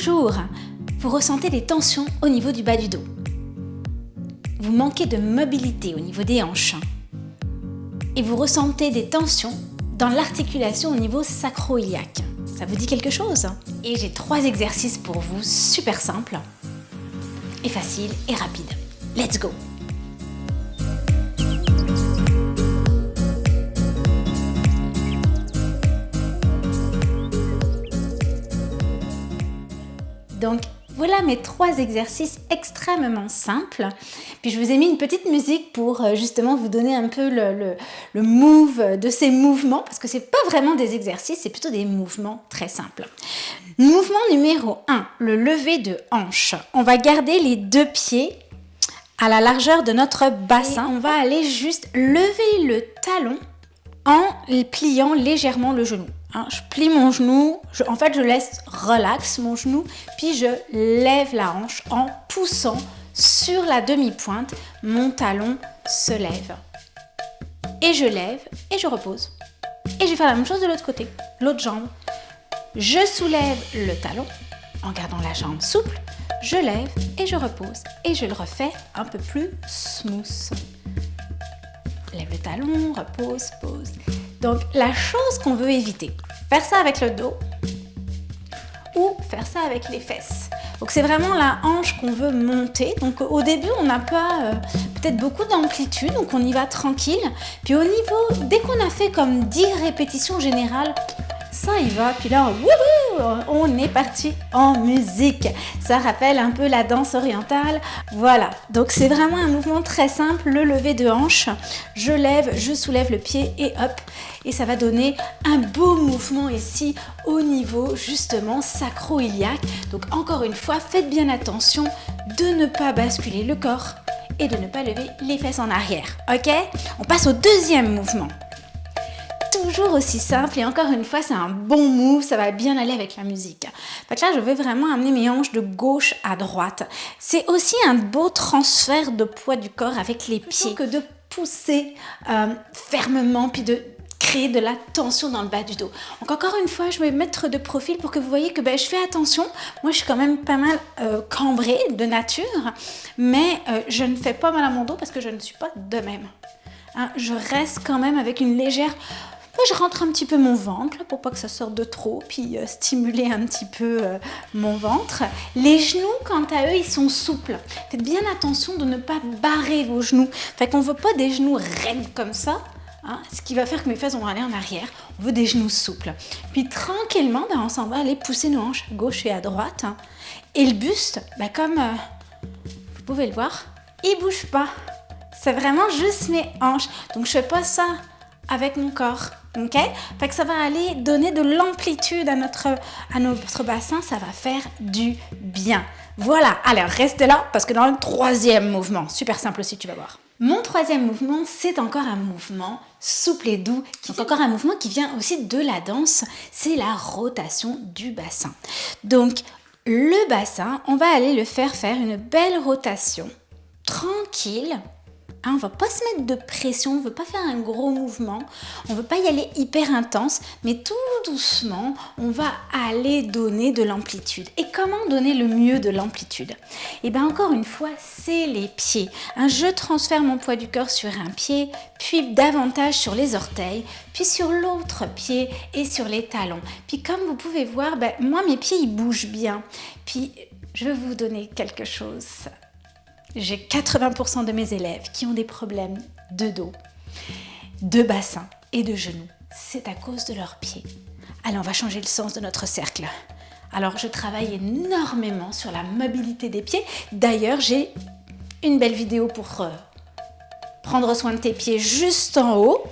toujours vous ressentez des tensions au niveau du bas du dos. Vous manquez de mobilité au niveau des hanches. Et vous ressentez des tensions dans l'articulation au niveau sacro-iliaque. Ça vous dit quelque chose? Et j'ai trois exercices pour vous, super simples, et faciles et rapides. Let's go voilà mes trois exercices extrêmement simples. Puis je vous ai mis une petite musique pour euh, justement vous donner un peu le, move de ces mouvements, parce que ce n'est pas vraiment des exercices, c'est plutôt des mouvements très simples. Mouvement numéro 1, le lever de hanche. On va garder les deux pieds à la largeur de notre bassin. on va aller juste lever le talon en pliant légèrement le genou. Hein, je plie mon genou, en fait je laisse relax mon genou, puis je lève la hanche en poussant sur la demi-pointe, mon talon se lève. Et je lève et je repose. Et je vais faire la même chose de l'autre côté, l'autre jambe. Je soulève le talon en gardant la jambe souple, je lève et je repose. Et je le refais un peu plus smooth. Lève le talon, repose, pose. Donc, la chose qu'on veut éviter, faire ça avec le dos ou faire ça avec les fesses. Donc, c'est vraiment la hanche qu'on veut monter. Donc, au début, on n'a pas euh, peut-être beaucoup d'amplitude, donc on y va tranquille. Puis au niveau, dès qu'on a fait comme 10 répétitions générales, ça y va. Puis là, on est parti en musique. Ça rappelle un peu la danse orientale. Voilà, donc c'est vraiment un mouvement très simple, le lever de hanche. Je lève, je soulève le pied et hop. Et ça va donner un beau mouvement ici au niveau justement sacro-iliaque. Donc encore une fois, faites bien attention de ne pas basculer le corps et de ne pas lever les fesses en arrière. Ok? On passe au deuxième mouvement toujours aussi simple et encore une fois c'est un bon move, ça va bien aller avec la musique. là je vais vraiment amener mes hanches de gauche à droite. C'est aussi un beau transfert de poids du corps avec les pieds que de pousser euh, fermement puis de créer de la tension dans le bas du dos. Donc encore une fois, je vais mettre de profil pour que vous voyez que ben, je fais attention. Moi, je suis quand même pas mal euh, cambrée de nature, mais euh, je ne fais pas mal à mon dos parce que je ne suis pas de même. Hein, je reste quand même avec une légère je rentre un petit peu mon ventre pour pas que ça sorte de trop, puis euh, stimuler un petit peu euh, mon ventre. Les genoux, quant à eux, ils sont souples. Faites bien attention de ne pas barrer vos genoux. Fait qu'on veut pas des genoux raides comme ça, hein, ce qui va faire que mes fesses vont aller en arrière. On veut des genoux souples. Puis tranquillement, ben, on s'en va aller pousser nos hanches gauche et à droite. Et le buste, ben, comme euh, vous pouvez le voir, il bouge pas. C'est vraiment juste mes hanches. Donc je fais pas ça avec mon corps. Ok? Fait que ça va aller donner de l'amplitude à notre, à notre bassin, ça va faire du bien. Voilà, alors reste là parce que dans le troisième mouvement, super simple aussi, tu vas voir. Mon troisième mouvement, c'est encore un mouvement souple et doux, qui est encore un mouvement qui vient aussi de la danse, c'est la rotation du bassin. Donc, le bassin, on va aller le faire faire une belle rotation, tranquille, Hein, on ne va pas se mettre de pression, on ne veut pas faire un gros mouvement, on ne veut pas y aller hyper intense, mais tout doucement, on va aller donner de l'amplitude. Et comment donner le mieux de l'amplitude? Et eh bien encore une fois, c'est les pieds. Je transfère mon poids du corps sur un pied, puis davantage sur les orteils, puis sur l'autre pied et sur les talons. Puis comme vous pouvez voir, ben, moi mes pieds ils bougent bien. Puis je vais vous donner quelque chose j'ai 80% de mes élèves qui ont des problèmes de dos, de bassin et de genoux. C'est à cause de leurs pieds. Allez, on va changer le sens de notre cercle. Alors, je travaille énormément sur la mobilité des pieds. D'ailleurs, j'ai une belle vidéo pour euh, prendre soin de tes pieds juste en haut.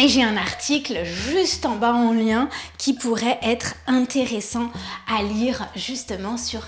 Et j'ai un article juste en bas en lien qui pourrait être intéressant à lire justement sur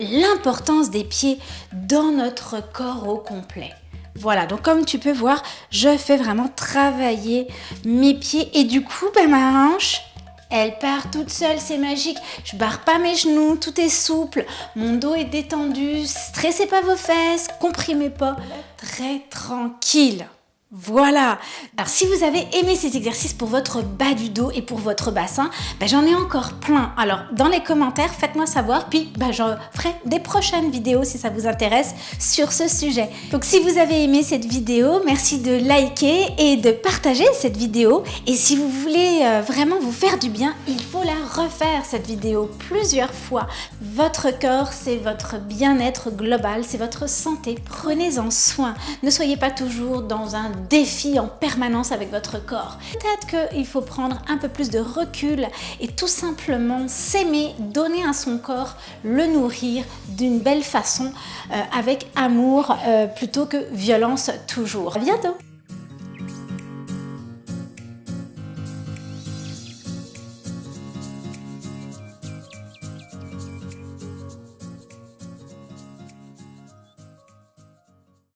l'importance des pieds dans notre corps au complet. Voilà, donc comme tu peux voir, je fais vraiment travailler mes pieds et du coup, ben, ma hanche, elle part toute seule, c'est magique. Je barre pas mes genoux, tout est souple, mon dos est détendu, stressez pas vos fesses, comprimez pas, très tranquille. Voilà Alors si vous avez aimé ces exercices pour votre bas du dos et pour votre bassin, ben, j'en ai encore plein. Alors dans les commentaires, faites-moi savoir, puis ben, je ferai des prochaines vidéos si ça vous intéresse sur ce sujet. Donc si vous avez aimé cette vidéo, merci de liker et de partager cette vidéo. Et si vous voulez euh, vraiment vous faire du bien, il faut la refaire cette vidéo plusieurs fois. Votre corps, c'est votre bien-être global, c'est votre santé. Prenez-en soin. Ne soyez pas toujours dans un défi en permanence avec votre corps. Peut-être qu'il faut prendre un peu plus de recul et tout simplement s'aimer, donner à son corps, le nourrir d'une belle façon, euh, avec amour euh, plutôt que violence toujours. Bientôt